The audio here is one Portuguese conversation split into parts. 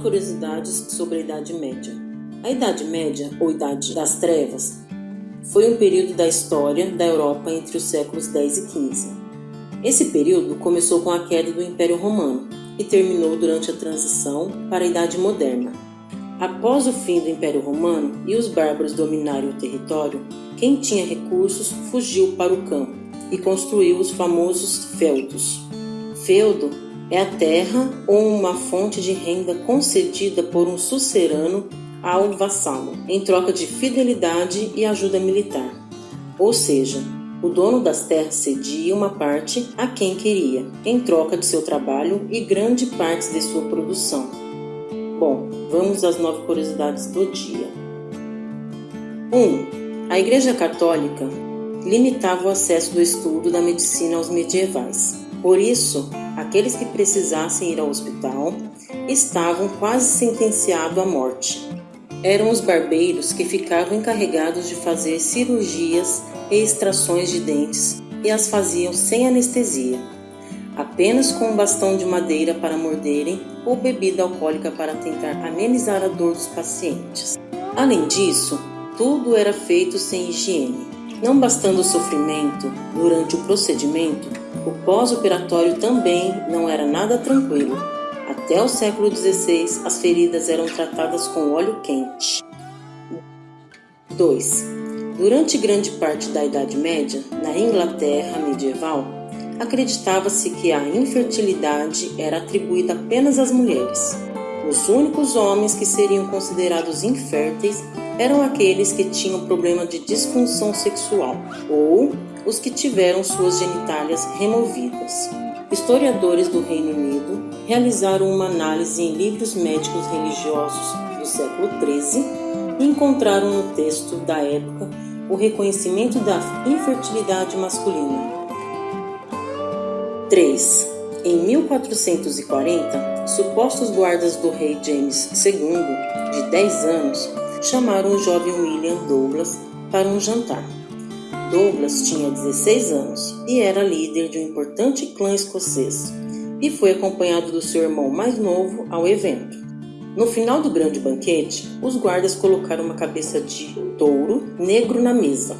9 curiosidades sobre a Idade Média. A Idade Média, ou Idade das Trevas, foi um período da história da Europa entre os séculos 10 e 15. Esse período começou com a queda do Império Romano e terminou durante a transição para a Idade Moderna. Após o fim do Império Romano e os bárbaros dominarem o território, quem tinha recursos fugiu para o campo e construiu os famosos feudos. Feudo é a terra ou uma fonte de renda concedida por um sucerano ao vassalo, em troca de fidelidade e ajuda militar. Ou seja, o dono das terras cedia uma parte a quem queria, em troca de seu trabalho e grande parte de sua produção. Bom, vamos às nove curiosidades do dia. 1. Um, a Igreja Católica limitava o acesso do estudo da medicina aos medievais. Por isso, aqueles que precisassem ir ao hospital estavam quase sentenciados à morte. Eram os barbeiros que ficavam encarregados de fazer cirurgias e extrações de dentes e as faziam sem anestesia, apenas com um bastão de madeira para morderem ou bebida alcoólica para tentar amenizar a dor dos pacientes. Além disso, tudo era feito sem higiene. Não bastando o sofrimento durante o procedimento, o pós-operatório também não era nada tranquilo. Até o século XVI, as feridas eram tratadas com óleo quente. 2. Durante grande parte da Idade Média, na Inglaterra medieval, acreditava-se que a infertilidade era atribuída apenas às mulheres. Os únicos homens que seriam considerados inférteis eram aqueles que tinham problema de disfunção sexual ou os que tiveram suas genitálias removidas. Historiadores do Reino Unido realizaram uma análise em livros médicos religiosos do século XIII e encontraram no texto da época o reconhecimento da infertilidade masculina. 3. Em 1440, supostos guardas do rei James II, de 10 anos, chamaram o jovem William Douglas para um jantar. Douglas tinha 16 anos e era líder de um importante clã escocês e foi acompanhado do seu irmão mais novo ao evento. No final do grande banquete, os guardas colocaram uma cabeça de touro negro na mesa.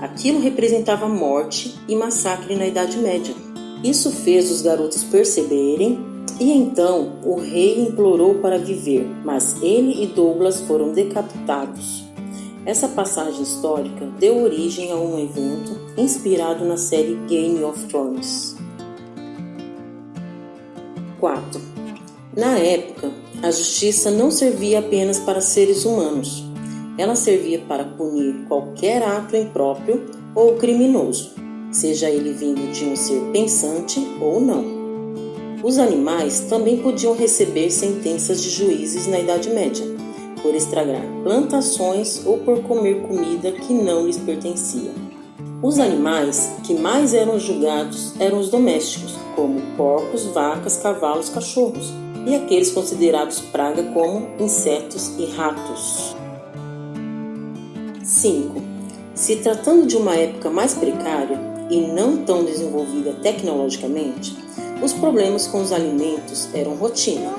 Aquilo representava morte e massacre na Idade Média. Isso fez os garotos perceberem e então o rei implorou para viver, mas ele e Douglas foram decapitados. Essa passagem histórica deu origem a um evento inspirado na série Game of Thrones. 4. Na época, a justiça não servia apenas para seres humanos. Ela servia para punir qualquer ato impróprio ou criminoso, seja ele vindo de um ser pensante ou não. Os animais também podiam receber sentenças de juízes na Idade Média, por estragar plantações ou por comer comida que não lhes pertencia. Os animais que mais eram julgados eram os domésticos, como porcos, vacas, cavalos, cachorros, e aqueles considerados praga como insetos e ratos. 5. Se tratando de uma época mais precária e não tão desenvolvida tecnologicamente, os problemas com os alimentos eram rotina.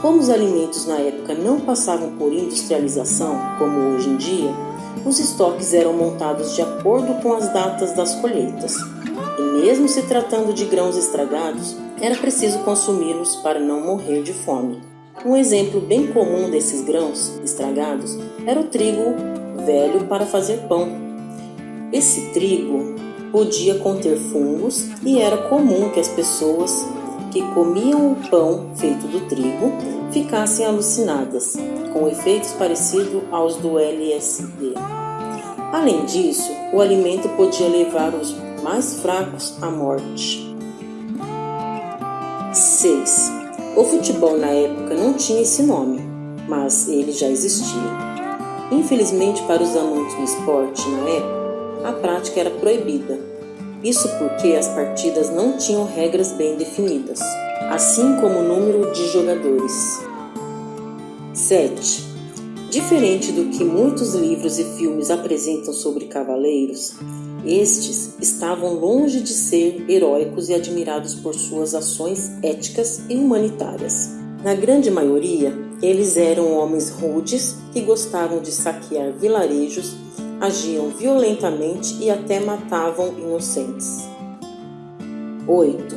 Como os alimentos na época não passavam por industrialização, como hoje em dia, os estoques eram montados de acordo com as datas das colheitas. E mesmo se tratando de grãos estragados, era preciso consumi-los para não morrer de fome. Um exemplo bem comum desses grãos estragados era o trigo velho para fazer pão. Esse trigo podia conter fungos e era comum que as pessoas que comiam o pão feito do trigo ficassem alucinadas, com efeitos parecidos aos do LSD. Além disso, o alimento podia levar os mais fracos à morte. 6. O futebol na época não tinha esse nome, mas ele já existia. Infelizmente para os amantes do esporte na época, a prática era proibida. Isso porque as partidas não tinham regras bem definidas, assim como o número de jogadores. 7. Diferente do que muitos livros e filmes apresentam sobre cavaleiros, estes estavam longe de ser heróicos e admirados por suas ações éticas e humanitárias. Na grande maioria, eles eram homens rudes que gostavam de saquear vilarejos, agiam violentamente e até matavam inocentes. 8.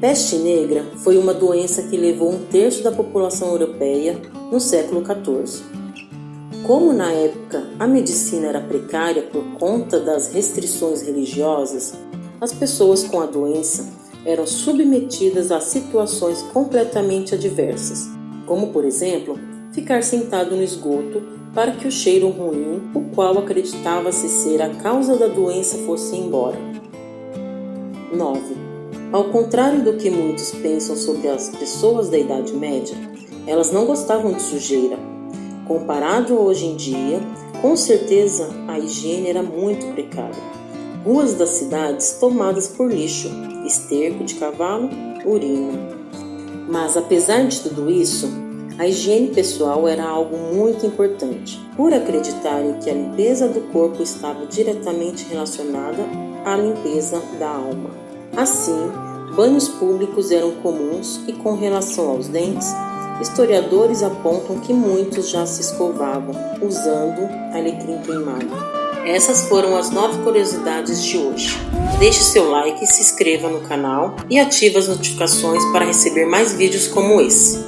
Peste negra foi uma doença que levou um terço da população europeia no século XIV. Como na época a medicina era precária por conta das restrições religiosas, as pessoas com a doença eram submetidas a situações completamente adversas, como por exemplo, ficar sentado no esgoto para que o cheiro ruim, o qual acreditava-se ser a causa da doença, fosse embora. 9. Ao contrário do que muitos pensam sobre as pessoas da Idade Média, elas não gostavam de sujeira. Comparado hoje em dia, com certeza a higiene era muito precária ruas das cidades tomadas por lixo, esterco de cavalo, urina. Mas apesar de tudo isso, a higiene pessoal era algo muito importante, por acreditarem que a limpeza do corpo estava diretamente relacionada à limpeza da alma. Assim, banhos públicos eram comuns e, com relação aos dentes, historiadores apontam que muitos já se escovavam usando alecrim queimado. Essas foram as nove curiosidades de hoje. Deixe seu like, se inscreva no canal e ative as notificações para receber mais vídeos como esse.